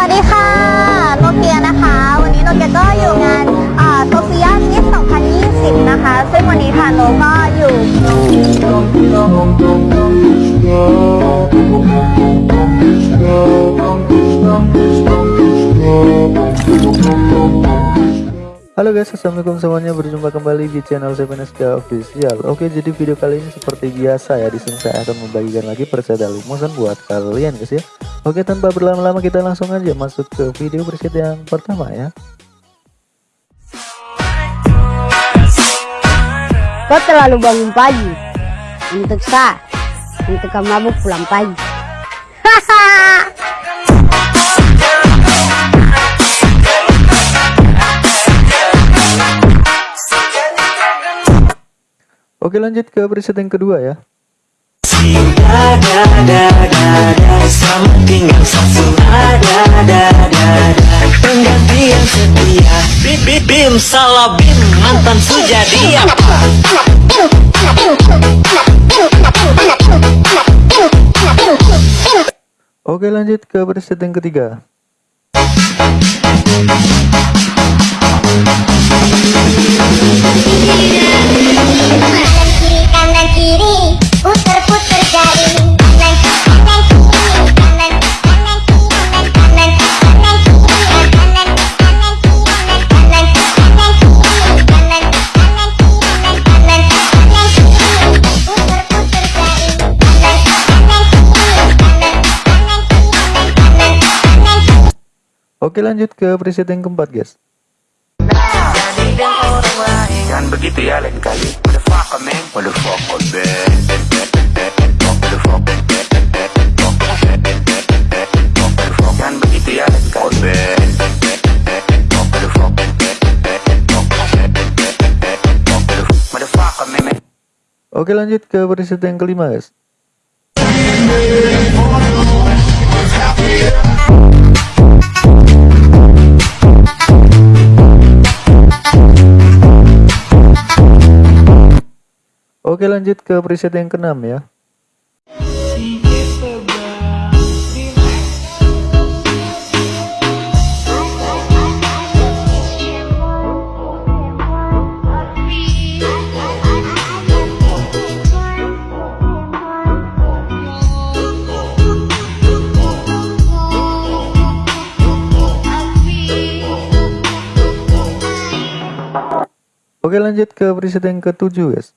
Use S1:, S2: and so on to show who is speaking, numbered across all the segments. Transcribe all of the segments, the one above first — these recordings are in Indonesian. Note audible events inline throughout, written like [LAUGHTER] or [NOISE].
S1: วัสดีค่ะโนเกียนะคะ วันนี้โนเกียก็อยู่งานโซเฟียมิส2020 นะคะ ซึ่งวันนี้ค่ะโนก็อยู่
S2: Halo guys, assalamualaikum semuanya. Berjumpa kembali di channel Seveneska Official. Oke, jadi video kali ini seperti biasa ya. Di sini saya akan membagikan lagi preset limosan buat kalian guys ya. Oke, tanpa berlama-lama kita langsung aja masuk ke video preset yang pertama ya.
S3: Kau terlalu bangun pagi untuk sa, untuk kamu mabuk pulang pagi. [LAUGHS]
S2: Oke, lanjut ke preset yang kedua ya. Oke, lanjut ke preset yang ketiga. Oke, lanjut ke preset yang keempat guys.
S4: Jangan begitu ya lain kali Motherfucker man Motherfucker man Motherfucker Jangan begitu ya lain kali
S2: Oke, lanjut ke preset yang kelima guys. Oke lanjut ke preset yang keenam ya Oke lanjut ke preset yang ketujuh guys.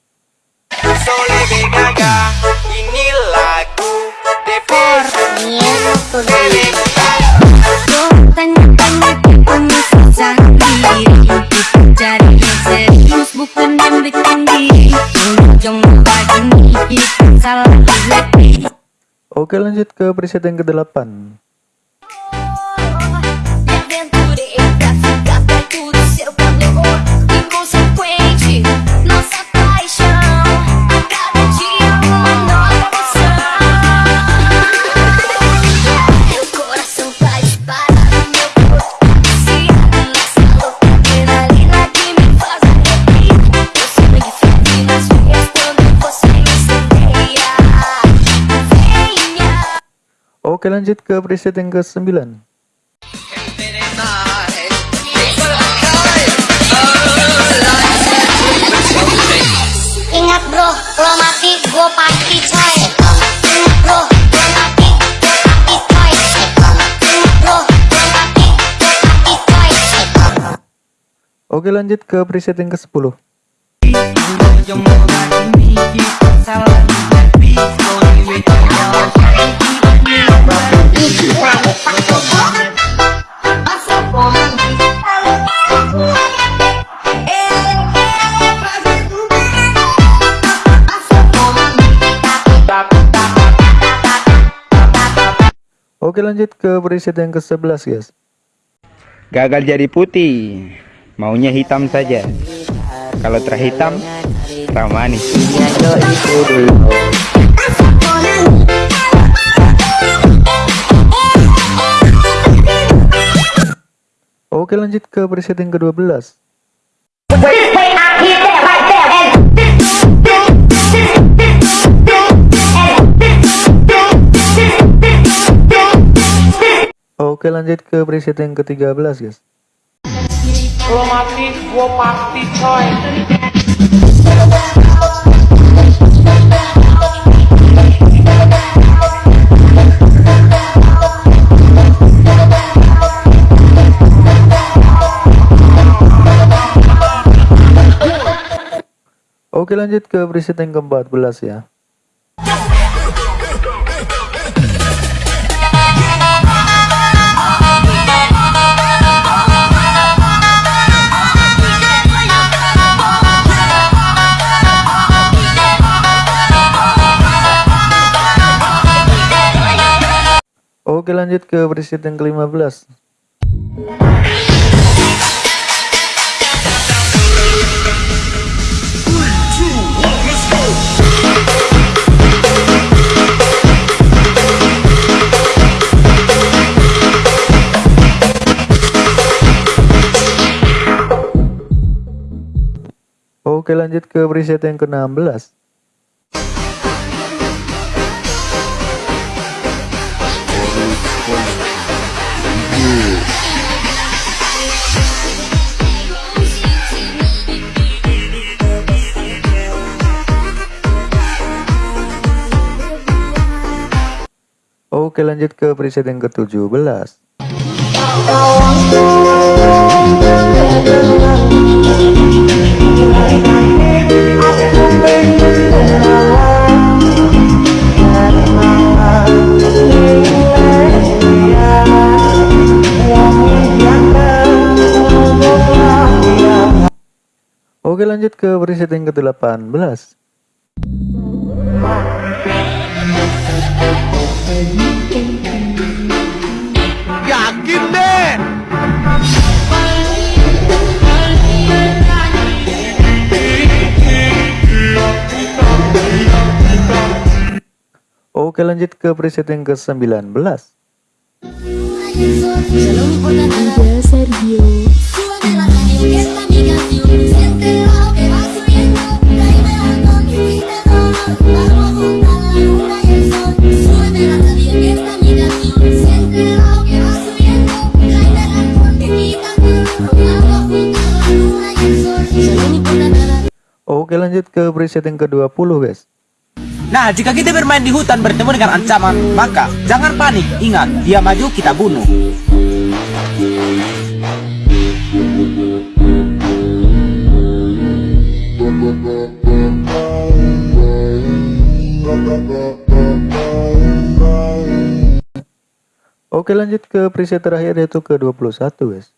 S2: Oke lanjut ke preset yang
S5: ke-8
S2: Oke lanjut ke preset yang ke sembilan
S6: Ingat bro, lo mati gue pasti coy. Ingat bro, lo mati gue pasti coy. Ingat bro, lo mati gue pasti coy.
S2: Oke lanjut ke preset yang ke sepuluh Oke lanjut ke preset yang ke sebelas guys.
S7: Gagal jadi putih, maunya hitam saja. Kalau terhitam, tak
S2: Oke lanjut ke preset yang ke 12 Oke Oke lanjut ke preset yang ke-13 guys.
S8: Lo mati, gua pasti coy.
S2: Oke lanjut ke preset yang ke-14 ya. Oke lanjut ke preset yang ke-15. Lanjut ke preset yang ke-16. Oke lanjut ke preset yang ke-17. Oke lanjut ke preset yang ke-18.
S8: Yakin
S2: Oke lanjut ke preset yang ke-19. Oke lanjut ke preset yang ke-20 guys.
S9: Nah, jika kita bermain di hutan bertemu dengan ancaman, maka jangan panik. Ingat, dia maju, kita bunuh.
S2: Oke lanjut ke preset terakhir yaitu ke-21 guys.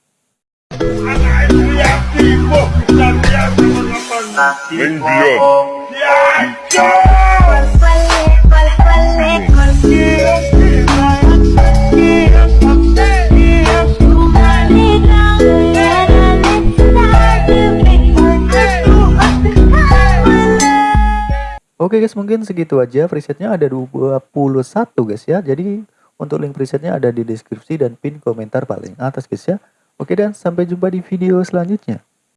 S2: Oke guys mungkin segitu aja presetnya. Ada 21 guys ya. Jadi untuk link presetnya ada di deskripsi dan pin komentar paling atas guys ya. Oke dan sampai jumpa di video selanjutnya